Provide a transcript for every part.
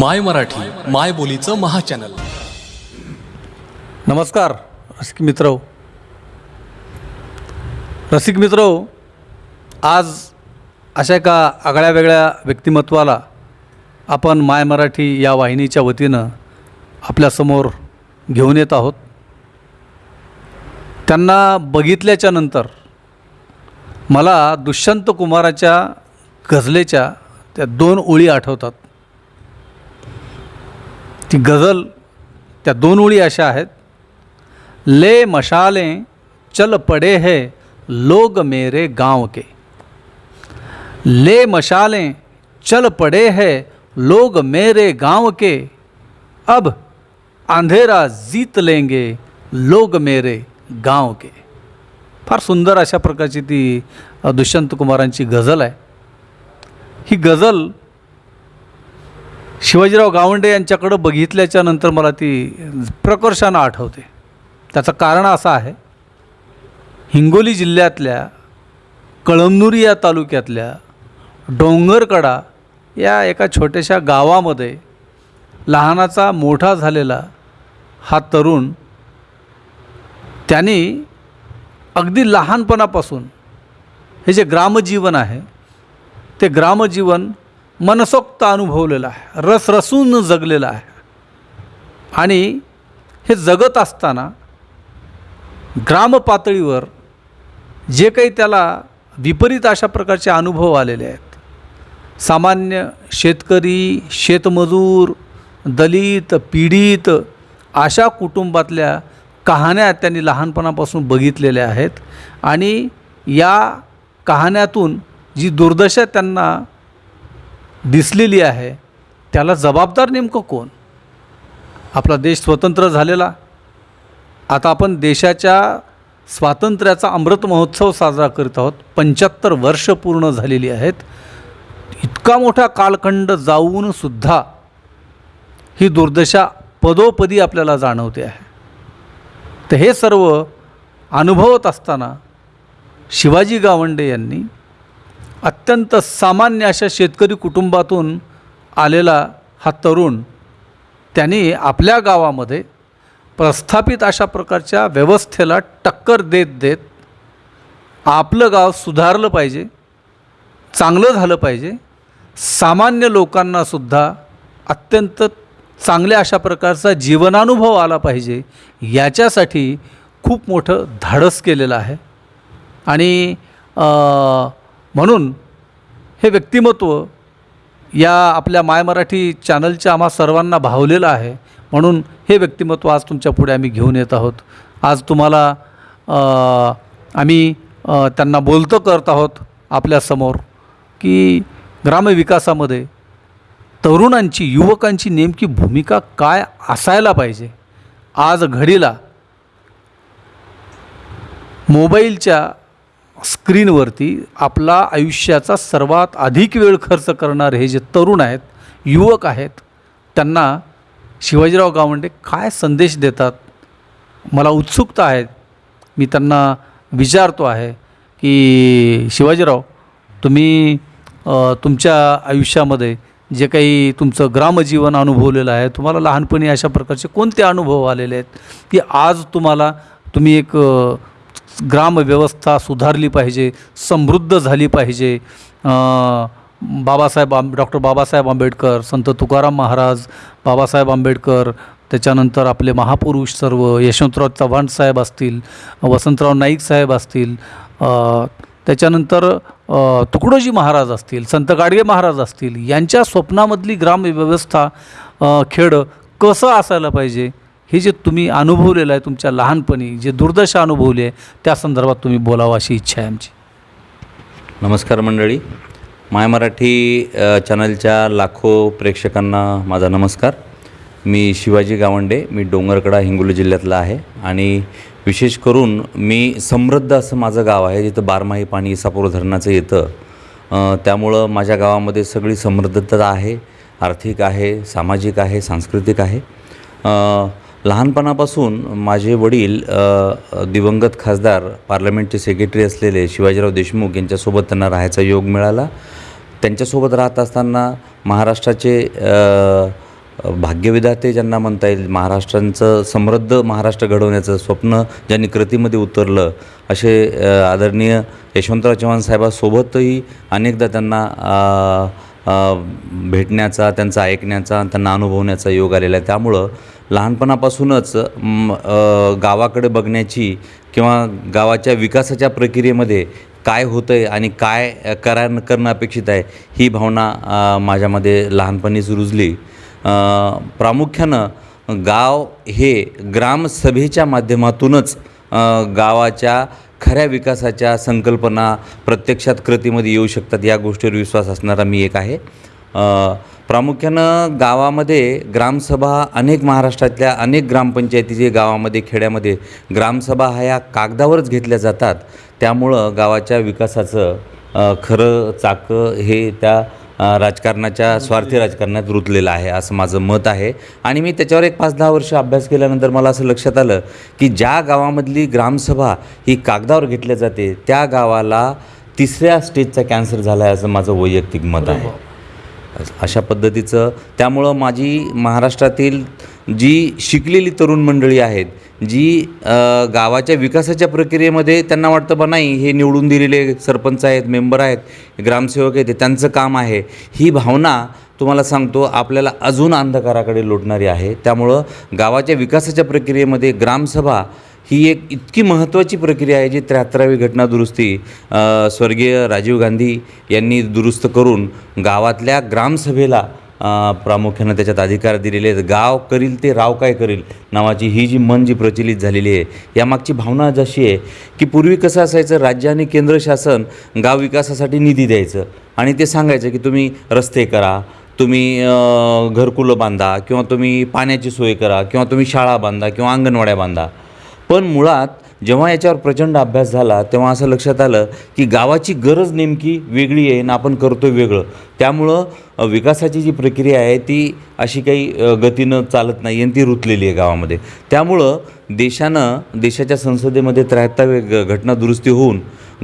माय मराठी माय बोलीचं महाचॅनल. नमस्कार रसिक मित्र रसिक मित्र आज अशा एका आगळ्या वेगळ्या व्यक्तिमत्वाला आपण माय मराठी या वाहिनीच्या वतीनं आपल्यासमोर घेऊन येत आहोत. त्यांना बघितल्याच्या नंतर मला दुष्यंत कुमाराच्या गझलेच्या त्या दोन ओळी आठवतात. ती गझल त्या दोन ओळी अशा आहेत. ले मशाले चल पड़े है लोग मेरे गांव के. ले मशाले चल पड़े है लोग मेरे गांव के. अब अंधेरा जीत लेंगे लोग मेरे गांव के. फार सुंदर अशा प्रकारची ती दुष्यंत कुमारांची गझल आहे. ही गझल शिवाजीराव गावंडे यांच्याकडं बघितल्याच्या नंतर मला ती प्रकर्षानं आठवते. त्याचं कारण असं आहे हिंगोली जिल्ह्यातल्या कळमनुरी या तालुक्यातल्या डोंगरकडा या एका छोट्याशा गावामध्ये लहानाचा मोठा झालेला हा तरुण त्यांनी अगदी लहानपणापासून हे जे ग्रामजीवन आहे ते ग्रामजीवन मनसोक्त अनुभवलेलं आहे रसरसून जगलेला आहे. आणि हे जगत असताना ग्रामपातळीवर जे काही त्याला विपरीत अशा प्रकारचे अनुभव आलेले आहेत. सामान्य शेतकरी शेतमजूर दलित पीडित अशा कुटुंबातल्या कहाण्या त्यांनी लहानपणापासून बघितलेल्या आहेत. आणि या कहाण्यातून जी दुर्दशा त्यांना दिसलेली आहे त्याला जबाबदार नेमकं कोण? आपला देश स्वतंत्र झालेला. आता आपण देशाच्या स्वातंत्र्याचा अमृत महोत्सव साजरा करीत आहोत. पंच्याहत्तर वर्ष पूर्ण झालेली आहेत. इतका मोठा कालखंड जाऊनसुद्धा ही दुर्दशा पदोपदी आपल्याला जाणवते आहे. तर हे सर्व अनुभवत असताना शिवाजी गावंडे यांनी अत्यंत सामान्य अशा शेतकरी कुटुंबातून आलेला हा तरुण त्यांनी आपल्या गावामध्ये प्रस्थापित अशा प्रकारच्या व्यवस्थेला टक्कर देत देत आपलं गाव सुधारलं पाहिजे चांगलं झालं पाहिजे. सामान्य लोकांनासुद्धा अत्यंत चांगल्या अशा प्रकारचा जीवनानुभव आला पाहिजे याच्यासाठी खूप मोठं धाडस केलेलं आहे. आणि म्हणून हे व्यक्तिमत्व या आपल्या माय मराठी चॅनलच्या आम्हा सर्वांना भावलेलं आहे. म्हणून हे व्यक्तिमत्व आज तुमच्यापुढे आम्ही घेऊन येत आहोत. आज तुम्हाला आम्ही त्यांना बोलतं करत आहोत आपल्यासमोर की ग्रामविकासामध्ये तरुणांची युवकांची नेमकी भूमिका काय असायला पाहिजे? आज घडीला मोबाईलच्या स्क्रीनवरती आपला आयुष्याचा सर्वात अधिक वेळ खर्च करणारे हे जे तरुण आहेत युवक आहेत त्यांना शिवाजीराव गावंडे काय संदेश देतात? मला उत्सुकता आहे. मी त्यांना विचारतो आहे की शिवाजीराव तुम्ही तुमच्या आयुष्यामध्ये जे काही तुमचं ग्रामजीवन अनुभवलेलं आहे तुम्हाला लहानपणी अशा प्रकारचे कोणते अनुभव आलेले आहेत? की आज तुम्हाला तुम्ही एक ग्रामव्यवस्था सुधारली पाहिजे समृद्ध झाली पाहिजे. बाबासाहेब आंब डॉक्टर बाबासाहेब आंबेडकर संत तुकाराम महाराज बाबासाहेब आंबेडकर त्याच्यानंतर आपले महापुरुष सर्व यशवंतराव चव्हाण साहेब असतील वसंतराव नाईक साहेब असतील त्याच्यानंतर तुकडोजी महाराज असतील संत गाडगे महाराज असतील यांच्या स्वप्नामधली ग्रामव्यवस्था खेडं कसं असायला पाहिजे? हे जे तुम्ही अनुभवलेलं आहे तुमच्या लहानपणी जे दुर्दशा अनुभवली आहे त्या संदर्भात तुम्ही बोलावं अशी इच्छा आहे आमची. नमस्कार मंडळी. माय मराठी चॅनलच्या लाखो प्रेक्षकांना माझा नमस्कार. मी शिवाजी गावंडे मी डोंगरकडा हिंगोली जिल्ह्यातला आहे आणि विशेष करून मी समृद्ध असं माझं गाव आहे जिथं बारमाही पाणी इसापूर धरणाचं येतं. त्यामुळं माझ्या गावामध्ये सगळी समृद्धता आहे आर्थिक आहे सामाजिक आहे सांस्कृतिक आहे. लहानपणापासून माझे वडील दिवंगत खासदार पार्लमेंटचे सेक्रेटरी असलेले शिवाजीराव देशमुख यांच्यासोबत त्यांना राहायचा योग मिळाला. त्यांच्यासोबत राहत असताना महाराष्ट्राचे भाग्यविधाते ज्यांना म्हणता येईल महाराष्ट्रांचं समृद्ध महाराष्ट्र घडवण्याचं स्वप्न ज्यांनी कृतीमध्ये उतरलं असे आदरणीय यशवंतराव चव्हाण साहेबासोबतही अनेकदा त्यांना भेटण्याचा त्यांचा ऐकण्याचा त्यांना अनुभवण्याचा योग आलेला आहे. त्यामुळं लहानपणापासूनच गावाकडे बघण्याची किंवा गावाच्या विकासाच्या प्रक्रियेमध्ये काय होतं आहे आणि काय अ, करा करणं अपेक्षित आहे ही भावना माझ्यामध्ये लहानपणीच रुजली. प्रामुख्यानं गाव हे ग्रामसभेच्या माध्यमातूनच गावाच्या खऱ्या विकासाच्या संकल्पना प्रत्यक्षात कृतीमध्ये येऊ शकतात या गोष्टीवर विश्वास असणारा मी एक आहे. प्रामुख्यानं गावामध्ये ग्रामसभा अनेक महाराष्ट्रातल्या अनेक ग्रामपंचायतीचे गावामध्ये खेड्यामध्ये ग्रामसभा ह्या या कागदावरच घेतल्या जातात. त्यामुळं गावाच्या विकासाचं खरं चाकं हे त्या राजकारणाच्या स्वार्थी राजकारणात रुतलेलं आहे असं माझं मत आहे. आणि मी त्याच्यावर एक पाच दहा वर्ष अभ्यास केल्यानंतर मला असं लक्षात आलं की ज्या गावामधली ग्रामसभा ही कागदावर घेतल्या जाते त्या गावाला तिसऱ्या स्टेजचा कॅन्सर झाला आहे असं माझं वैयक्तिक मत आहे. अशा पद्धतीचं. त्यामुळं माझी महाराष्ट्रातील जी शिकलेली तरुण मंडळी आहेत जी गावाच्या विकासाच्या प्रक्रियेमध्ये त्यांना वाटतं बा नाही हे निवडून दिलेले सरपंच आहेत मेंबर आहेत ग्रामसेवक आहेत त्यांचं काम आहे. ही भावना तुम्हाला सांगतो आपल्याला अजून अंधकाराकडे लोटणारी आहे. त्यामुळं गावाच्या विकासाच्या प्रक्रियेमध्ये ग्रामसभा ही एक इतकी महत्त्वाची प्रक्रिया आहे जी त्र्याहत्तरावी घटना दुरुस्ती स्वर्गीय राजीव गांधी यांनी दुरुस्त करून गावातल्या ग्रामसभेला प्रामुख्यानं त्याच्यात अधिकार दिलेले आहेत. गाव करील ते राव काय करील नावाची ही जी मन जी प्रचलित झालेली आहे यामागची भावना जशी आहे की पूर्वी कसं असायचं राज्य आणि केंद्र शासन गाव विकासासाठी निधी द्यायचं आणि ते सांगायचं की तुम्ही रस्ते करा तुम्ही घरकुलं बांधा किंवा तुम्ही पाण्याची सोय करा किंवा तुम्ही शाळा बांधा किंवा अंगणवाड्या बांधा. पण मुळात जेव्हा याच्यावर प्रचंड अभ्यास झाला तेव्हा असं लक्षात आलं की गावाची गरज नेमकी वेगळी आहे आणि आपण करतो वेगळं. त्यामुळं विकासाची जी प्रक्रिया आहे ती अशी काही गतीनं चालत नाही आणि ती रुतलेली आहे गावामध्ये. त्यामुळं देशानं देशाच्या संसदेमध्ये त्र्याहत्तरावे ग घटना दुरुस्ती होऊन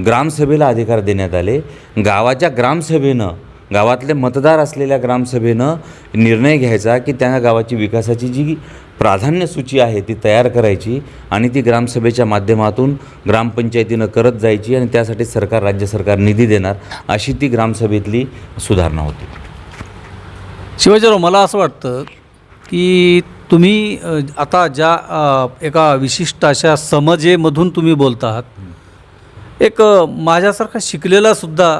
ग्रामसभेला अधिकार देण्यात आले. गावाच्या ग्रामसभेनं गावातले मतदार असलेल्या ग्रामसभेनं निर्णय घ्यायचा की त्या गावाची विकासाची जी प्राधान्य सूची आहे ती तयार करायची आणि ती ग्रामसभेच्या माध्यमातून ग्रामपंचायतीनं करत जायची आणि त्यासाठी सरकार राज्य सरकार निधी देणार अशी ती ग्रामसभेतली सुधारणा होती. शिवाजीराव मला असं वाटतं की तुम्ही आता ज्या एका विशिष्ट अशा समजेमधून तुम्ही बोलत आहात एक माझ्यासारखा शिकलेला सुद्धा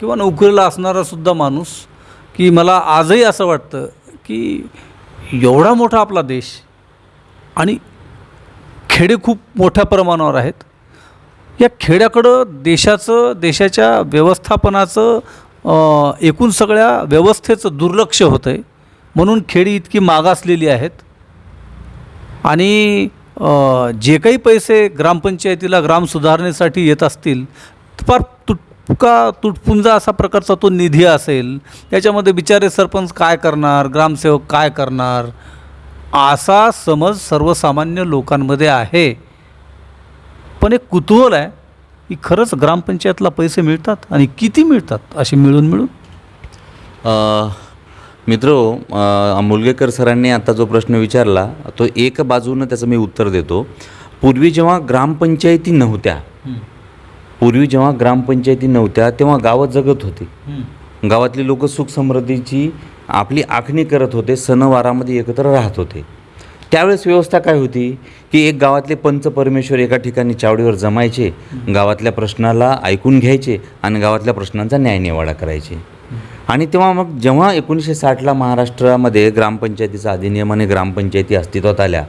किंवा नोकरीला असणारा सुद्धा माणूस की मला आजही असं वाटतं की एवढा मोठा आपला देश आणि खेडे खूप मोठ्या प्रमाणावर आहेत. या खेड्याकडं देशाचं देशाच्या व्यवस्थापनाचं एकूण सगळ्या व्यवस्थेचं दुर्लक्ष होतं आहे म्हणून खेडी इतकी मागासलेली आहेत. आणि जे काही पैसे ग्रामपंचायतीला ग्राम सुधारणेसाठी येत असतील फार तुटका तुटपुंजा असा प्रकारचा तो निधी असेल त्याच्यामध्ये बिचारे सरपंच काय करणार ग्रामसेवक काय करणार? असा समज सर्वसामान्य लोकांमध्ये आहे. पण एक कुतूहल आहे की खरंच ग्रामपंचायतला पैसे मिळतात आणि किती मिळतात असे मिळून मिळून? मित्र मुलगेकर सरांनी आता जो प्रश्न विचारला तो एक बाजूनं त्याचं मी उत्तर देतो. पूर्वी जेव्हा ग्रामपंचायती नव्हत्या पूर्वी जेव्हा ग्रामपंचायती नव्हत्या तेव्हा गावं जगत होती. गावातली लोक सुख समृद्धीची आपली आखणी करत होते सणवारामध्ये एकत्र राहत होते. त्यावेळेस व्यवस्था काय होती की एक गावातले पंच परमेश्वर एका ठिकाणी चावडीवर जमायचे गावातल्या प्रश्नाला ऐकून घ्यायचे आणि गावातल्या प्रश्नांचा न्यायनिवाडा करायचे. आणि तेव्हा मग जेव्हा एकोणीसशे साठला महाराष्ट्रामध्ये ग्रामपंचायतीचा अधिनियम आणि ग्रामपंचायती अस्तित्वात आल्या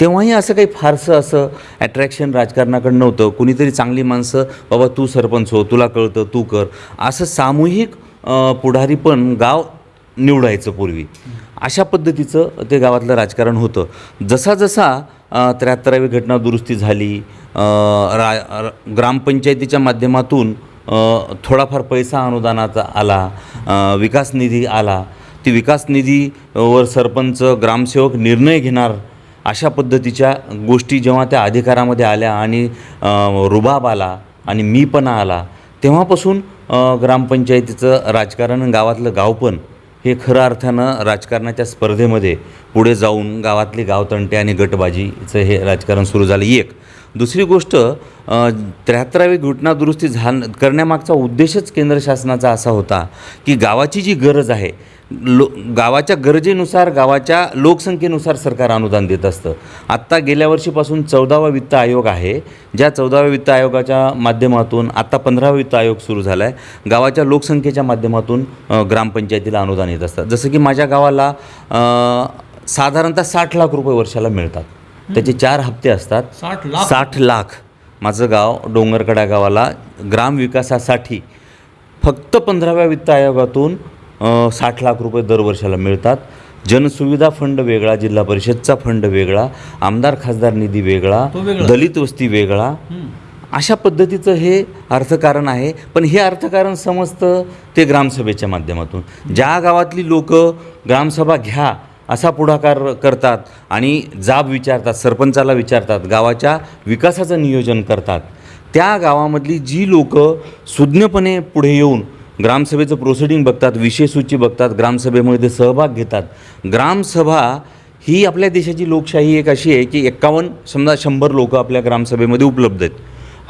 तेव्हाही असं काही फारसं असं ॲट्रॅक्शन राजकारणाकडं नव्हतं. कुणीतरी चांगली माणसं बाबा तू सरपंच हो तुला कळतं तू कर. असं सामूहिक पुढारी पण गाव निवडायचं पूर्वी. अशा पद्धतीचं ते गावातलं राजकारण होतं. जसा जसा त्र्याहत्तरावी घटना दुरुस्ती झाली रा ग्रामपंचायतीच्या माध्यमातून थोडाफार पैसा अनुदानाचा आला विकास निधी आला. ती विकास निधीवर सरपंच ग्रामसेवक निर्णय घेणार अशा पद्धतीच्या गोष्टी जेव्हा त्या अधिकारामध्ये आल्या आणि रुबाब आला आणि मीपणा आला तेव्हापासून ग्रामपंचायतीचं राजकारण गावातलं गाव पण हे खरं अर्थानं राजकारणाच्या स्पर्धेमध्ये पुढे जाऊन गावातली गावतंटे आणि गटबाजीचं हे राजकारण सुरू झालं. एक. दुसरी गोष्ट त्र्याहत्तरावी घटना दुरुस्ती झाल करण्यामागचा उद्देशच केंद्र शासनाचा असा होता की गावाची जी गरज आहे लो गावाच्या गरजेनुसार गावाच्या लोकसंख्येनुसार सरकार अनुदान देत असतं. आत्ता गेल्या वर्षीपासून चौदावा वित्त आयोग आहे. ज्या चौदाव्या वित्त आयोगाच्या माध्यमातून आत्ता पंधरावा वित्त आयोग सुरू झाला आहे गावाच्या लोकसंख्येच्या माध्यमातून ग्रामपंचायतीला अनुदान येत असतं. जसं की माझ्या गावाला साधारणतः साठ लाख रुपये वर्षाला मिळतात. त्याचे चार हप्ते असतात. साठ लाख? साठ लाख. माझं गाव डोंगरकडा गावाला ग्रामविकासासाठी फक्त पंधराव्या वित्त आयोगातून साठ लाख रुपये दरवर्षाला मिळतात. जनसुविधा फंड वेगळा जिल्हा परिषदचा फंड वेगळा आमदार खासदार निधी वेगळा. दलित वस्ती वेगळा. अशा पद्धतीचं हे अर्थकारण आहे. पण हे अर्थकारण समजतं ते ग्रामसभेच्या माध्यमातून. ज्या गावातली लोक ग्रामसभा घ्या असा पुढाकार करतात आणि जाब विचारतात सरपंचाला विचारतात गावाच्या विकासाचं नियोजन करतात त्या गावामधली जी लोक सुज्ञपणे पुढे येऊन ग्रामसभेचं प्रोसिडिंग बघतात विषय सूची बघतात ग्रामसभेमध्ये ते सहभाग घेतात. ग्रामसभा ही आपल्या देशाची लोकशाही एक अशी आहे की एक्कावन्न समजा शंभर लोकं आपल्या ग्रामसभेमध्ये उपलब्ध आहेत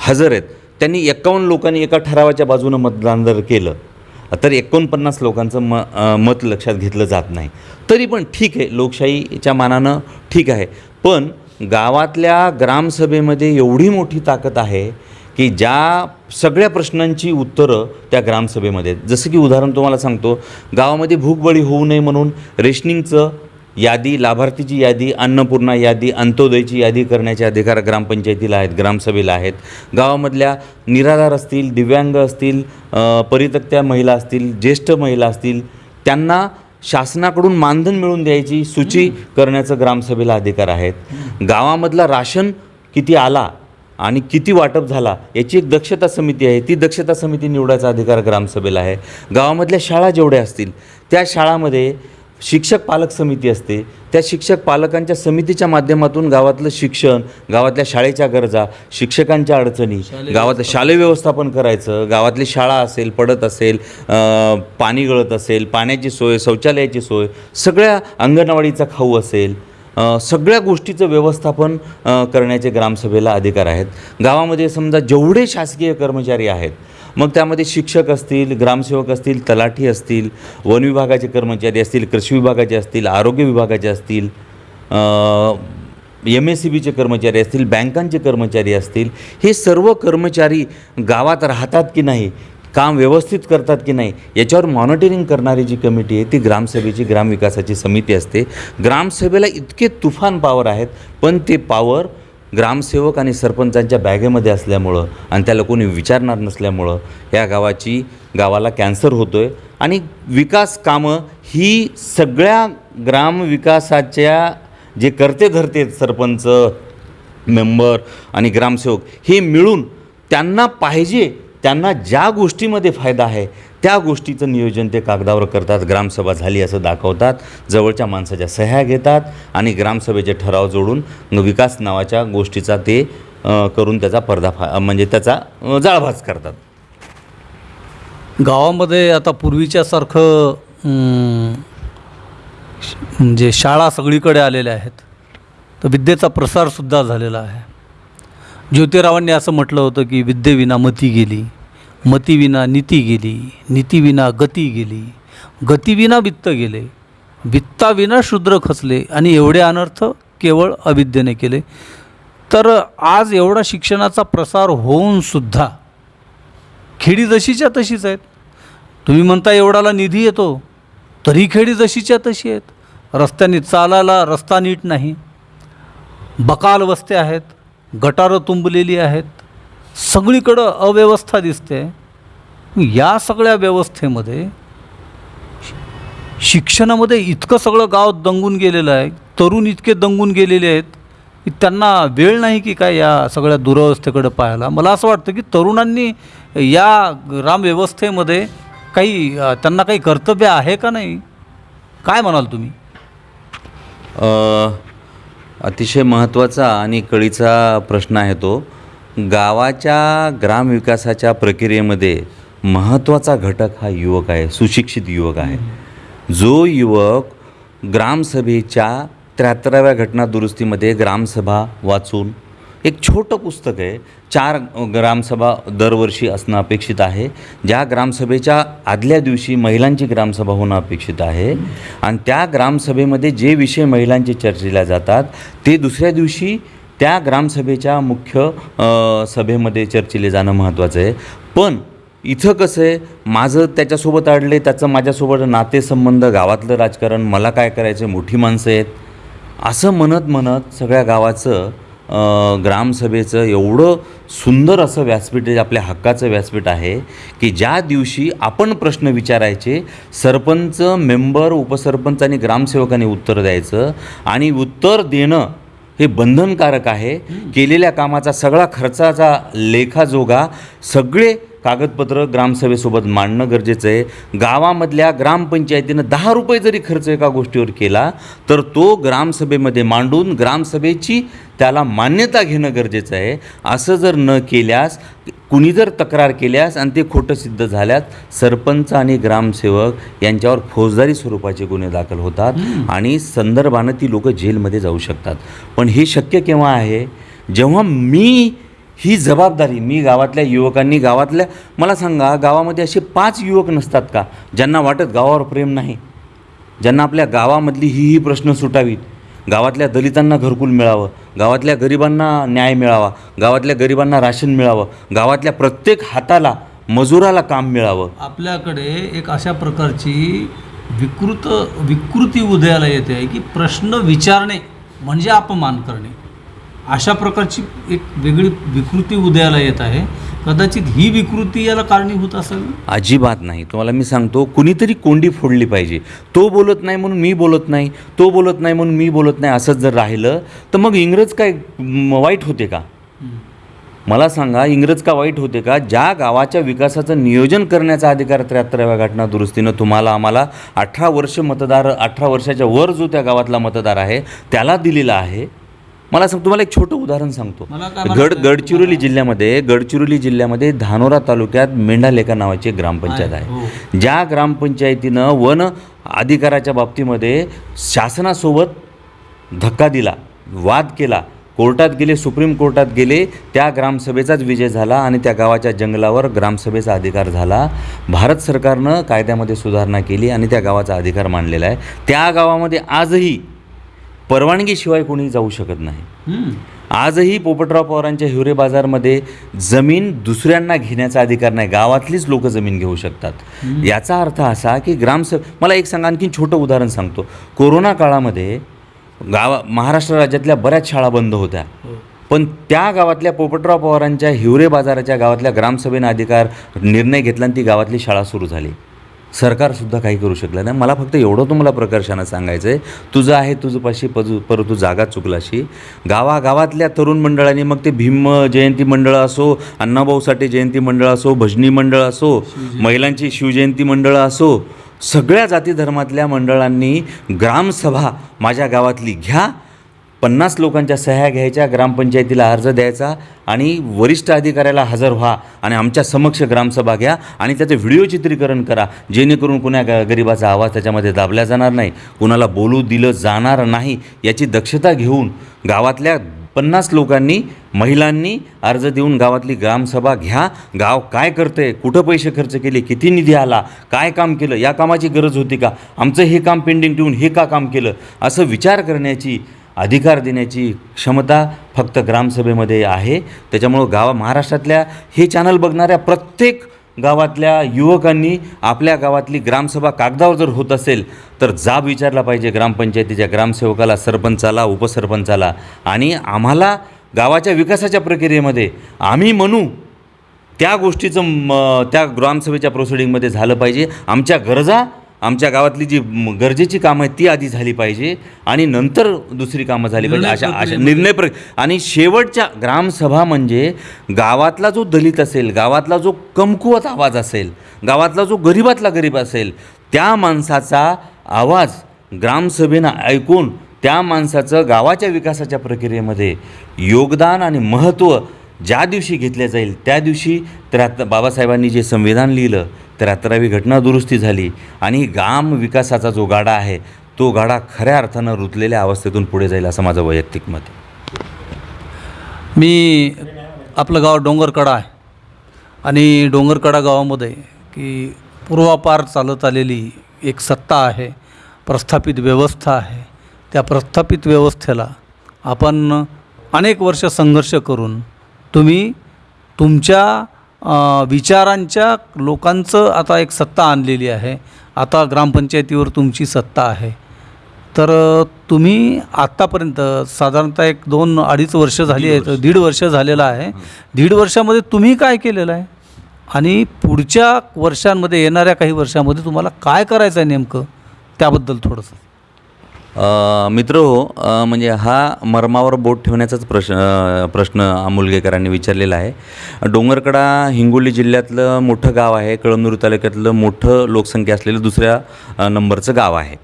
हजर आहेत. त्यांनी एक्कावन्न लोकांनी एका ठरावाच्या बाजूनं मतदान जर केलं तर एकोणपन्नास लोकांचं म मत लक्षात घेतलं जात नाही. तरी पण ठीक आहे लोकशाहीच्या मानानं ठीक आहे. पण गावातल्या ग्रामसभेमध्ये एवढी मोठी ताकद आहे की ज्या सगळ्या प्रश्नांची उत्तरं त्या ग्रामसभेमध्ये आहेत. जसं की उदाहरण तुम्हाला सांगतो गावामध्ये भूकबळी होऊ नये म्हणून रेशनिंगचं यादी लाभार्थीची यादी अन्नपूर्णा यादी अंत्योदयची यादी करण्याचे अधिकार ग्रामपंचायतीला आहेत ग्रामसभेला आहेत गावामधल्या निराधार असतील दिव्यांग असतील परितक्त्या महिला असतील ज्येष्ठ महिला असतील त्यांना शासनाकडून मानधन मिळवून द्यायची सूची करण्याचं ग्रामसभेला अधिकार आहेत गावामधला राशन किती आला आणि किती वाटप झाला याची एक दक्षता समिती आहे. ती दक्षता समिती निवडायचा अधिकार ग्रामसभेला आहे. गावामधल्या शाळा जेवढ्या असतील त्या शाळामध्ये शिक्षक पालक समिती असते. त्या शिक्षक पालकांच्या समितीच्या माध्यमातून गावातलं शिक्षण गावातल्या शाळेच्या गरजा शिक्षकांच्या अडचणी गावात शालेय व्यवस्थापन करायचं गावातली शाळा असेल पडत असेल पाणी गळत असेल पाण्याची सोय शौचालयाची सोय सगळ्या अंगणवाडीचा खाऊ असेल सगळ्या गोष्टीचं व्यवस्थापन करण्याचे ग्रामसभेला अधिकार आहेत. गावामध्ये समजा जेवढे शासकीय कर्मचारी आहेत मग त्यामध्ये शिक्षक असतील ग्रामसेवक असतील तलाठी असतील वन विभागाचे कर्मचारी असतील कृषी विभागाचे असतील आरोग्य विभागाचे असतील एम एस सी बीचे कर्मचारी असतील बँकांचे कर्मचारी असतील हे सर्व कर्मचारी गावात राहतात की नाही काम व्यवस्थित करतात की नाही याच्यावर मॉनिटरिंग करणारी जी कमिटी आहे ती ग्रामसभेची ग्रामविकासाची समिती असते. ग्रामसभेला इतके तुफान पावर आहेत पण ते पावर ग्रामसेवक आणि सरपंचांच्या बॅगेमध्ये असल्यामुळं आणि त्याला कोणी विचारणार नसल्यामुळं या गावाची गावाला कॅन्सर होतो आहे आणि विकास कामं ही सगळ्या ग्रामविकासाच्या जे करते धरते सरपंच मेंबर आणि ग्रामसेवक हे मिळून त्यांना पाहिजे त्यांना ज्या गोष्टीमध्ये फायदा आहे त्या गोष्टीचं नियोजन ते कागदावर करतात ग्रामसभा झाली असं दाखवतात जवळच्या माणसाच्या सह्या घेतात आणि ग्रामसभेचे ठराव जोडून विकास नावाच्या गोष्टीचा ते करून त्याचा पर्दाफा म्हणजे त्याचा जाळभाज जाळभास करतात. गावामध्ये आता पूर्वीच्यासारखं म्हणजे शाळा सगळीकडे आलेल्या आहेत. तर विद्येचा प्रसारसुद्धा झालेला आहे. ज्योतिरावांनी असं म्हटलं होतं की विद्येविना मती गेली मतीविना नीती गेली नीतीविना गती गेली. गतीविना वित्त गेले वित्ताविना शूद्र खचले आणि एवढे अनर्थ केवळ अविद्येने केले. तर आज एवढा शिक्षणाचा प्रसार होऊन सुद्धा खेडी जशीच्या तशीच आहेत. तुम्ही म्हणता एवढाला निधी येतो तरी खेडी जशीच्या तशी आहेत. रस्त्याने चालायला रस्ता नीट नाही. बकाल वस्त्या आहेत. गटारं तुंबलेली आहेत. सगळीकडं अव्यवस्था दिसते. या सगळ्या व्यवस्थेमध्ये शिक्षणामध्ये इतकं सगळं गाव दंगून गेलेलं आहे. तरुण इतके दंगून गेलेले आहेत की त्यांना वेळ नाही की काय या सगळ्या दुरवस्थेकडे पाहायला. मला असं वाटतं की तरुणांनी या ग्रामव्यवस्थेमध्ये काही त्यांना काही कर्तव्य आहे का नाही? काय म्हणाल तुम्ही? अतिशय महत्त्वाचा आणि कळीचा प्रश्न आहे तो. गावाच्या ग्रामविकासाच्या प्रक्रियेमध्ये महत्त्वाचा घटक हा युवक आहे सुशिक्षित युवक आहे. जो युवक ग्रामसभेच्या त्र्याहत्तराव्या घटना दुरुस्तीमध्ये ग्रामसभा वाचून एक छोटं पुस्तक आहे. चार ग्रामसभा दरवर्षी असणं अपेक्षित आहे. ज्या ग्रामसभेच्या आदल्या दिवशी महिलांची ग्रामसभा होणं अपेक्षित आहे. आणि त्या ग्रामसभेमध्ये जे विषय महिलांचे चर्चेला जातात ते दुसऱ्या दिवशी त्या ग्रामसभेच्या मुख्य सभेमध्ये चर्चेले जाणं महत्त्वाचं आहे. पण इथं कसं आहे माझं त्याच्यासोबत अडले त्याचं माझ्यासोबत नातेसंबंध गावातलं राजकारण मला काय करायचं मोठी माणसं आहेत. असं म्हणत म्हणत सगळ्या गावाचं ग्रामसभेचं एवढं सुंदर असं व्यासपीठ आपल्या हक्काचं व्यासपीठ आहे की ज्या दिवशी आपण प्रश्न विचारायचे सरपंच मेंबर उपसरपंच आणि ग्रामसेवकांनी उत्तर द्यायचं आणि उत्तर देणं हे बंधनकारक आहे. केलेल्या कामाचा सगळा खर्चाचा लेखाजोगा सगळे कागदपत्र ग्रामसभेसोबत मांडणं गरजेचं आहे. गावामधल्या ग्रामपंचायतीनं दहा रुपये जरी खर्च एका गोष्टीवर केला तर तो ग्रामसभेमध्ये मांडून ग्रामसभेची त्याला मान्यता घेणं गरजेचं आहे. असं जर न केल्यास कुणी जर तक्रार केल्यास आणि ते खोटं सिद्ध झाल्यास सरपंच आणि ग्रामसेवक यांच्यावर फौजदारी स्वरूपाचे गुन्हे दाखल होतात आणि संदर्भानं ती लोकं जेलमध्ये जाऊ शकतात. पण हे शक्य केव्हा आहे? जेव्हा मी ही जबाबदारी मी गावातल्या युवकांनी गावातल्या मला सांगा गावामध्ये असे पाच युवक नसतात का ज्यांना वाटत गावावर प्रेम नाही? ज्यांना आपल्या गावामधली ही ही प्रश्न सुटावीत? गावातल्या दलितांना घरकुल मिळावं गावातल्या गरिबांना न्याय मिळावा गावातल्या गरिबांना राशन मिळावं गावातल्या प्रत्येक हाताला मजुराला काम मिळावं? आपल्याकडे एक अशा प्रकारची विकृत विकृती उदयाला येते आहे की प्रश्न विचारणे म्हणजे अपमान करणे. अशा प्रकारची एक वेगळी विकृती उदयाला येत आहे. कदाचित ही विकृती याला कारणीभूत असावी अजिबात नाही. तुम्हाला मी सांगतो कुणीतरी कोंडी फोडली पाहिजे. तो बोलत नाही म्हणून मी बोलत नाही तो बोलत नाही म्हणून मी बोलत नाही असंच जर राहिलं तर मग इंग्रज काय वाईट होते का? मला सांगा इंग्रज का वाईट होते का? ज्या गावाच्या विकासाचं नियोजन करण्याचा अधिकार त्र्याहत्तराव्या घटना दुरुस्तीनं तुम्हाला आम्हाला अठरा वर्ष मतदार अठरा वर्षाच्या वर जो त्या गावातला मतदार आहे त्याला दिलेला आहे. मला सांग तुम्हाला एक छोटं उदाहरण सांगतो. गड? गडचिरोली जिल्ह्यामध्ये गडचिरोली जिल्ह्यामध्ये धानोरा तालुक्यात मेंढालेखा नावाची एक ग्रामपंचायत आहे, आहे. ज्या ग्रामपंचायतीनं वन अधिकाराच्या बाबतीमध्ये शासनासोबत धक्का दिला वाद केला कोर्टात गेले सुप्रीम कोर्टात गेले त्या ग्रामसभेचाच विजय झाला आणि त्या गावाच्या जंगलावर ग्रामसभेचा अधिकार झाला. भारत सरकारनं कायद्यामध्ये सुधारणा केली आणि त्या गावाचा अधिकार मांडलेला आहे. त्या गावामध्ये आजही परवानगीशिवाय कोणी जाऊ शकत नाही. आजही पोपटराव पवारांच्या हिवरे बाजारमध्ये जमीन दुसऱ्यांना घेण्याचा अधिकार नाही. गावातलीच लोक जमीन घेऊ शकतात. याचा अर्थ असा की ग्रामस मला एक सांगा आणखीन छोटं उदाहरण सांगतो. कोरोना काळामध्ये गावा महाराष्ट्र राज्यातल्या बऱ्याच शाळा बंद होत्या. पण त्या गावातल्या पोपटराव पवारांच्या हिवरे बाजाराच्या गावातल्या ग्रामसभेनं अधिकार निर्णय घेतला आणि ती गावातली शाळा सुरू झाली. सरकारसुद्धा काही करू शकलं नाही. मला फक्त एवढं तुम्हाला प्रकर्षानं सांगायचं आहे तुझं आहे तुझं पाशी पजू परंतु जागा चुकलाशी. गावागावातल्या तरुण मंडळांनी मग ते भीम जयंती मंडळ असो अण्णाभाऊ साठे जयंती मंडळ असो भजनी मंडळ असो महिलांची शिवजयंती मंडळं असो सगळ्या जाती धर्मातल्या मंडळांनी ग्रामसभा माझ्या गावातली घ्या पन्नास लोकांच्या सह्या घ्यायच्या ग्रामपंचायतीला अर्ज द्यायचा आणि वरिष्ठ अधिकाऱ्याला हजर व्हा आणि आमच्या समक्ष ग्रामसभा घ्या आणि त्याचं व्हिडिओ चित्रीकरण करा जेणेकरून कुणा ग गरिबाचा आवाज त्याच्यामध्ये दाबला जाणार नाही कुणाला बोलू दिलं जाणार नाही याची दक्षता घेऊन गावातल्या पन्नास लोकांनी महिलांनी अर्ज देऊन गावातली ग्रामसभा घ्या. गाव काय करतंय कुठं पैसे खर्च केले किती निधी आला काय काम केलं या कामाची गरज होती का? आमचं हे काम पेंडिंग ठेवून हे का काम केलं? असं विचार करण्याची अधिकार देण्याची क्षमता फक्त ग्रामसभेमध्ये आहे. त्याच्यामुळं गावा महाराष्ट्रातल्या हे चॅनल बघणाऱ्या प्रत्येक गावातल्या युवकांनी आपल्या गावातली ग्रामसभा कागदावर जर होत असेल तर जाब विचारला पाहिजे ग्रामपंचायतीच्या ग्रामसेवकाला सरपंचाला उपसरपंचाला. आणि आम्हाला गावाच्या विकासाच्या प्रक्रियेमध्ये आम्ही म्हणू त्या गोष्टीचं म त्या ग्रामसभेच्या प्रोसिडिंगमध्ये झालं पाहिजे. आमच्या गरजा आमच्या गावातली जी गरजेची कामं आहेत ती आधी झाली पाहिजे आणि नंतर दुसरी कामं झाली पाहिजे अशा अशा. निर्णय प्र आणि शेवटच्या ग्रामसभा म्हणजे गावातला जो दलित असेल गावातला जो कमकुवत आवाज असेल गावातला जो गरीबातला गरीब असेल त्या माणसाचा आवाज ग्रामसभेनं ऐकून त्या माणसाचं गावाच्या विकासाच्या प्रक्रियेमध्ये योगदान आणि महत्त्व ज्या दिवशी घेतलं जाईल त्या दिवशी त्र्याहत्तर बाबासाहेबांनी जे संविधान लिहिलं त्र्याहत्तरावी घटना दुरुस्ती झाली आणि ग्राम विकासाचा जो गाडा आहे तो गाडा खऱ्या अर्थानं रुतलेल्या अवस्थेतून पुढे जाईल असं माझं वैयक्तिक मत आहे. मी आपलं गाव डोंगरकडा आहे आणि डोंगरकडा गावामध्ये की पूर्वापार चालत आलेली एक सत्ता आहे प्रस्थापित व्यवस्था आहे. त्या प्रस्थापित व्यवस्थेला आपण अनेक वर्ष संघर्ष करून तुम्ही तुमच्या विचारांच्या लोकांचं आता एक सत्ता आणलेली आहे. आता ग्रामपंचायतीवर तुमची सत्ता आहे. तर तुम्ही आत्तापर्यंत साधारणतः एक दोन अडीच वर्ष झाली आहेत दीड वर्ष झालेलं आहे. दीड वर्षामध्ये तुम्ही काय केलेलं आहे? आणि पुढच्या वर्षांमध्ये येणाऱ्या काही वर्षामध्ये तुम्हाला काय करायचं आहे नेमकं? त्याबद्दल थोडंसं. मित्र हो म्हणजे हा मर्मावर बोट ठेवण्याचाच प्रश्न प्रश्न आमुलगेकरांनी विचारलेला आहे. डोंगरकडा हिंगोली जिल्ह्यातलं मोठं गाव आहे कळमनुरी तालुक्यातलं मोठं लोकसंख्या असलेलं दुसऱ्या नंबरचं गाव आहे.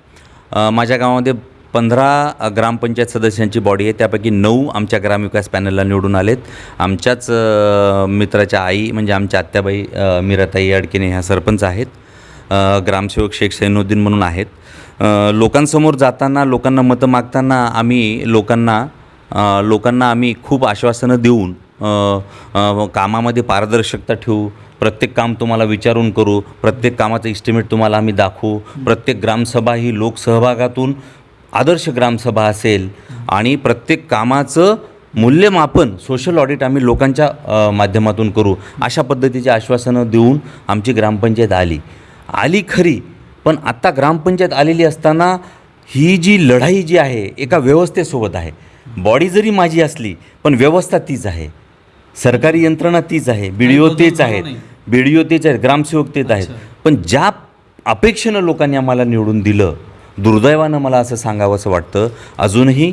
माझ्या गावामध्ये पंधरा ग्रामपंचायत सदस्यांची बॉडी आहे त्यापैकी नऊ आमच्या ग्रामविकास पॅनलला निवडून आलेत. आमच्याच मित्राच्या आई म्हणजे आमच्या आत्याबाई मिराताई अडकिने ह्या सरपंच आहेत. ग्रामसेवक शेख सैनुद्दीन म्हणून आहेत. लोकांसमोर जाताना लोकांना मतं मागताना आम्ही लोकांना लोकांना आम्ही खूप आश्वासनं देऊन कामामध्ये पारदर्शकता ठेवू प्रत्येक काम तुम्हाला विचारून करू प्रत्येक कामाचं इस्टिमेट तुम्हाला आम्ही दाखवू प्रत्येक ग्रामसभा ही लोकसहभागातून आदर्श ग्रामसभा असेल आणि प्रत्येक कामाचं मूल्यमापन सोशल ऑडिट आम्ही लोकांच्या माध्यमातून करू अशा पद्धतीची आश्वासनं देऊन आमची ग्रामपंचायत आली. आली खरी पण आत्ता ग्रामपंचायत आलेली असताना ही जी लढाई जी आहे एका व्यवस्थेसोबत आहे. बॉडी जरी माझी असली पण व्यवस्था तीच आहे. सरकारी यंत्रणा तीच आहे. बी डी ओ तेच आहेत. बी डी ओ तेच आहेत. ग्रामसेवक तेच आहेत. पण ज्या अपेक्षेनं लोकांनी आम्हाला निवडून दिलं दुर्दैवानं मला असं सांगावंसं वाटतं. अजूनही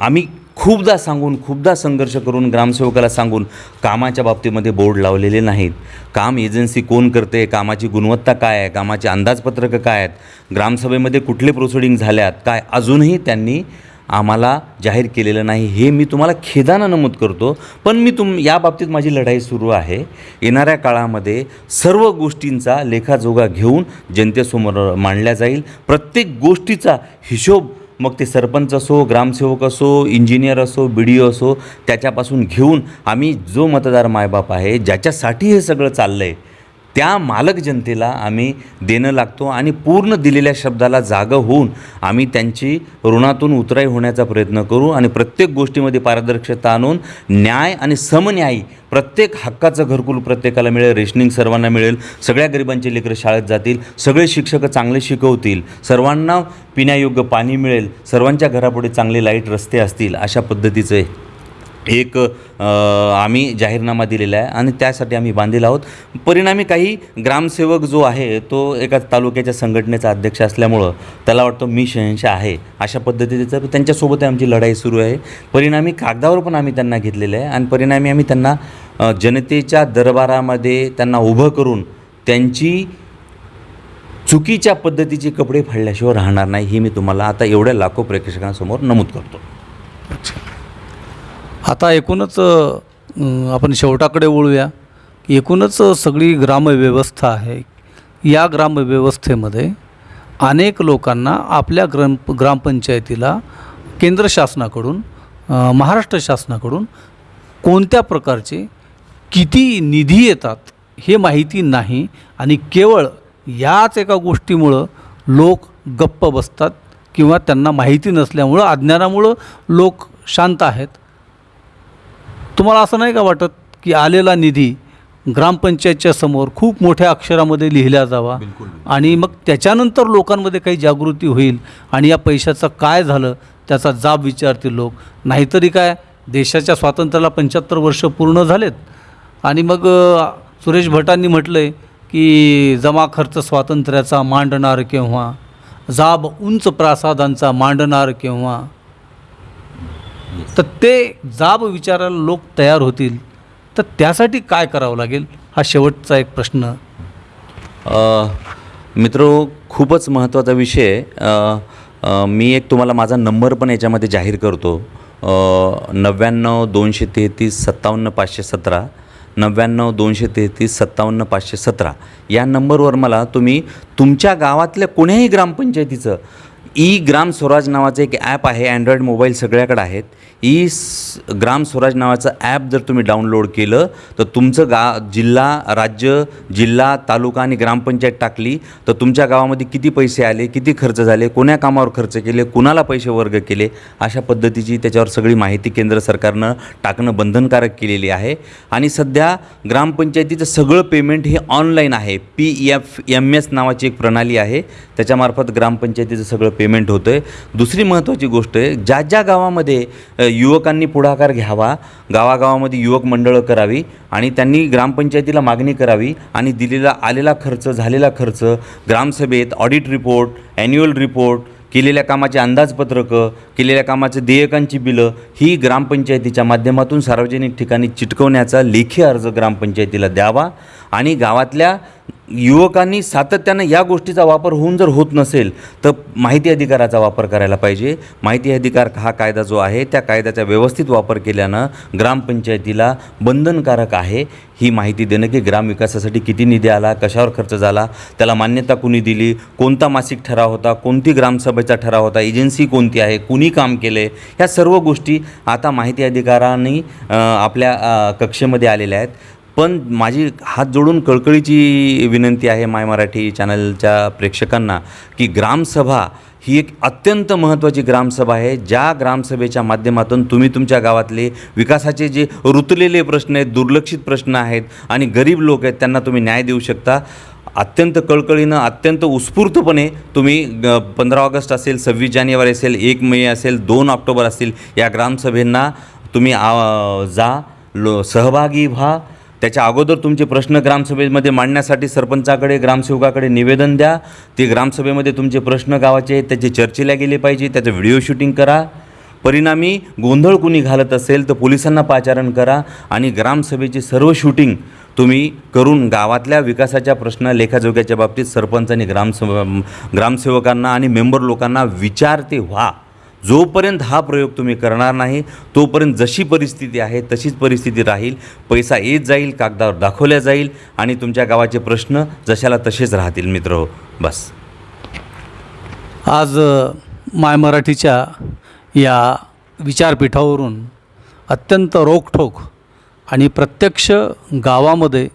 आम्ही खूपदा सांगून खूपदा संघर्ष करून ग्रामसेवकाला सांगून कामाच्या बाबतीमध्ये बोर्ड लावलेले नाहीत. काम एजन्सी कोण करते कामाची गुणवत्ता काय आहे कामाची अंदाजपत्रकं काय आहेत ग्रामसभेमध्ये कुठले प्रोसिडिंग झाल्यात काय अजूनही त्यांनी आम्हाला जाहीर केलेलं नाही हे मी तुम्हाला खेदानं नमूद करतो. पण मी तुम या बाबतीत माझी लढाई सुरू आहे. येणाऱ्या काळामध्ये सर्व गोष्टींचा लेखाजोगा घेऊन जनतेसमोर मांडल्या जाईल. प्रत्येक गोष्टीचा हिशोब मग ते सरपंच असो ग्रामसेवक असो इंजिनियर असो बी डी ओ असो त्याच्यापासून घेऊन आम्ही जो मतदार मायबाप आहे ज्याच्यासाठी हे सगळं चाललं आहे त्या मालक जनतेला आम्ही देणं लागतो आणि पूर्ण दिलेल्या शब्दाला जागं होऊन आम्ही त्यांची ऋणातून उतराई होण्याचा प्रयत्न करू आणि प्रत्येक गोष्टीमध्ये पारदर्शकता आणून न्याय आणि समन्यायी प्रत्येक हक्काचं घरकुल प्रत्येकाला मिळेल रेशनिंग सर्वांना मिळेल सगळ्या गरिबांचे लेकरं शाळेत जातील सगळे शिक्षक चांगले शिकवतील सर्वांना पिण्यायोग्य पाणी मिळेल सर्वांच्या घरापुढे चांगले लाइट रस्ते असतील अशा पद्धतीचं एक आम्ही जाहीरनामा दिलेला आहे आणि त्यासाठी आम्ही बांधील आहोत. परिणामी काही ग्रामसेवक जो आहे तो एका तालुक्याच्या संघटनेचा अध्यक्ष असल्यामुळं त्याला वाटतं मी शहनशाह आहे अशा पद्धतीचं त्यांच्यासोबत आमची लढाई सुरू आहे. परिणामी कागदावर पण आम्ही त्यांना घेतलेलं आहे आणि परिणामी आम्ही त्यांना जनतेच्या दरबारामध्ये त्यांना उभं करून त्यांची चुकीच्या पद्धतीचे कपडे फाडल्याशिवाय राहणार नाही हे मी तुम्हाला आता एवढ्या लाखो प्रेक्षकांसमोर नमूद करतो. आता एकूणच आपण शेवटाकडे वळूया. एकूणच सगळी ग्रामव्यवस्था आहे. या ग्रामव्यवस्थेमध्ये अनेक लोकांना आपल्या ग्राम ग्रामपंचायतीला केंद्र शासनाकडून महाराष्ट्र शासनाकडून कोणत्या प्रकारचे किती निधी येतात हे माहिती नाही आणि केवळ याच एका गोष्टीमुळं लोक गप्प बसतात किंवा त्यांना माहिती नसल्यामुळं अज्ञानामुळं लोक शांत आहेत. तुम्हाला असं नाही का वाटत की आलेला निधी ग्रामपंचायतच्या समोर खूप मोठ्या अक्षरामध्ये लिहिला जावा? आणि मग त्याच्यानंतर लोकांमध्ये काही जागृती होईल आणि या पैशाचं काय झालं त्याचा जाब विचारतील लोक. नाहीतरी काय देशाच्या स्वातंत्र्याला पंच्याहत्तर वर्ष पूर्ण झालेत. आणि मग सुरेश भटांनी म्हटलं आहे की जमा खर्च स्वातंत्र्याचा मांडणार केव्हा? जाब उंच प्रासादांचा मांडणार केव्हा? तर ते जाब विचारायला लोक तयार होतील. तर त्यासाठी काय करावं लागेल? हा शेवटचा एक प्रश्न. मित्र खूपच महत्त्वाचा विषय आहे. मी एक तुम्हाला माझा नंबर पण याच्यामध्ये जाहीर करतो. नव्याण्णव दोनशे तेहतीस सत्तावन्न पाचशे सतरा नव्याण्णव दोनशे तेहतीस सत्तावन्न पाचशे सतरा या नंबरवर मला तुम्ही तुमच्या गावातल्या कोण्याही ग्रामपंचायतीचं ई ग्राम स्वराज नावाचं एक ॲप आहे अँड्रॉईड मोबाईल सगळ्याकडे आहेत. ई ग्राम स्वराज नावाचं ॲप जर तुम्ही डाउनलोड केलं तर तुमचं गा जिल्हा राज्य जिल्हा तालुका आणि ग्रामपंचायत टाकली तर तुमच्या गावामध्ये किती पैसे आले किती खर्च झाले कोण्या कामावर खर्च केले कुणाला पैसे वर्ग केले अशा पद्धतीची त्याच्यावर सगळी माहिती केंद्र सरकारनं टाकणं बंधनकारक केलेली आहे. आणि सध्या ग्रामपंचायतीचं सगळं पेमेंट हे ऑनलाईन आहे. पी एफ एम एस नावाची एक प्रणाली आहे. त्याच्यामार्फत ग्रामपंचायतीचं सगळं पेमेंट होतं आहे दुसरी महत्त्वाची गोष्ट आहे ज्या ज्या गावामध्ये युवकांनी पुढाकार घ्यावा गावागावामध्ये युवक मंडळं करावी आणि त्यांनी ग्रामपंचायतीला मागणी करावी आणि दिलेला आलेला खर्च झालेला खर्च ग्रामसभेत ऑडिट रिपोर्ट ॲन्युअल रिपोर्ट केलेल्या कामाचे अंदाजपत्रकं केलेल्या कामाचे देयकांची बिलं ही ग्रामपंचायतीच्या माध्यमातून सार्वजनिक ठिकाणी चिटकवण्याचा लेखी अर्ज ग्रामपंचायतीला द्यावा आणि गावातल्या युवकांनी सातत्यानं या गोष्टीचा वापर होऊन जर होत नसेल तर माहिती अधिकाराचा वापर करायला पाहिजे. माहिती अधिकार हा कायदा जो आहे त्या कायद्याचा व्यवस्थित वापर केल्यानं ग्रामपंचायतीला बंधनकारक आहे. ही माहिती देणं की ग्रामविकासासाठी किती निधी आला कशावर खर्च झाला त्याला मान्यता कुणी दिली कोणता मासिक ठराव होता कोणती ग्रामसभेचा ठराव होता एजन्सी कोणती आहे कुणी काम केले ह्या सर्व गोष्टी आता माहिती अधिकारांनी आपल्या कक्षेमध्ये आलेल्या आहेत. पण माझी हात जोडून कळकळीची विनंती आहे माय मराठी चॅनलच्या प्रेक्षकांना की ग्रामसभा ही एक अत्यंत महत्त्वाची ग्रामसभा आहे. ज्या ग्रामसभेच्या माध्यमातून तुम्ही तुमच्या गावातले विकासाचे जे रुतलेले प्रश्न आहेत दुर्लक्षित प्रश्न आहेत आणि गरीब लोक आहेत त्यांना तुम्ही न्याय देऊ शकता. अत्यंत कळकळीनं अत्यंत उत्स्फूर्तपणे तुम्ही पंधरा ऑगस्ट असेल सव्वीस जानेवारी असेल एक मे असेल दोन ऑक्टोबर असतील या ग्रामसभेंना तुम्ही आ, जा लो सहभागी व्हा. त्याच्या अगोदर तुमचे प्रश्न ग्रामसभेमध्ये मांडण्यासाठी सरपंचाकडे ग्रामसेवकाकडे निवेदन द्या. ते ग्रामसभेमध्ये तुमचे प्रश्न गावाचे आहेत त्याचे चर्चेला गेले पाहिजे त्याचं व्हिडिओ शूटिंग करा. परिणामी गोंधळ कुणी घालत असेल तर पोलिसांना पाचारण करा आणि ग्रामसभेचे सर्व शूटिंग तुम्ही करून गावातल्या विकासाच्या प्रश्न लेखाजोग्याच्या बाबतीत सरपंच आणि ग्रामसभ ग्रामसेवकांना आणि मेंबर लोकांना विचारते व्हा. जोपर्यंत हा प्रयोग तुम्ही करणार नाही तोपर्यंत जशी परिस्थिती आहे तशीच परिस्थिती राहील. पैसा येत जाईल कागदावर दाखवल्या जाईल आणि तुमच्या गावाचे प्रश्न जशाला तसेच राहतील मित्र. हो बस. आज माय मराठीच्या या विचारपीठावरून अत्यंत रोखठोक आणि प्रत्यक्ष गावामध्ये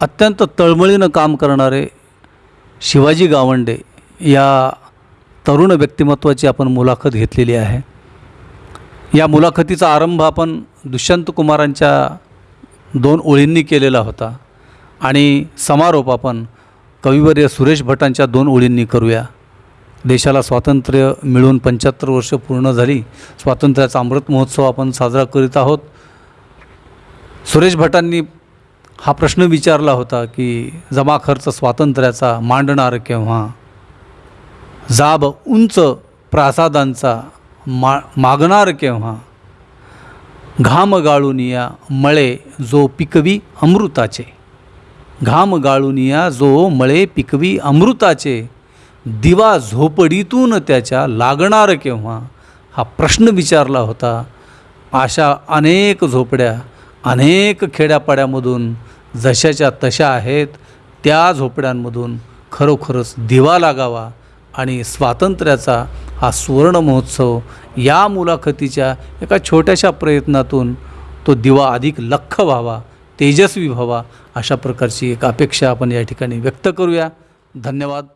अत्यंत तळमळीनं काम करणारे शिवाजी गावंडे या तरुण व्यक्तिमत्वाची आपण मुलाखत घेतलेली आहे. या मुलाखतीचा आरंभ आपण दुष्यंत कुमारांच्या दोन ओळींनी केलेला होता आणि समारोप आपण कविवर्य सुरेश भटांच्या दोन ओळींनी करूया. देशाला स्वातंत्र्य मिळून पंच्याहत्तर वर्ष पूर्ण झाली. स्वातंत्र्याचा अमृत महोत्सव आपण साजरा करीत आहोत. सुरेश भटांनी हा प्रश्न विचारला होता की जमा खर्च स्वातंत्र्याचा मांडणार केव्हा? जाब उंच प्रासादांचा मा मागणार केव्हा? घाम गाळून या मळे जो पिकवी अमृताचे. घाम गाळून या जो मळे पिकवी अमृताचे. दिवा झोपडीतून त्याच्या लागणार केव्हा? हा प्रश्न विचारला होता. अशा अनेक झोपड्या अनेक खेड्यापाड्यामधून जशाच्या तशा आहेत त्या झोपड्यांमधून खरोखरच दिवा लागावा आणि स्वातंत्र्याचा हा सुवर्ण महोत्सव या मुलाखतीच्या एका छोट्याशा प्रयत्नातून तो दिवा अधिक लख्ख व्हावा तेजस्वी व्हावा अशा प्रकारची एक अपेक्षा आपण या ठिकाणी व्यक्त करूया. धन्यवाद.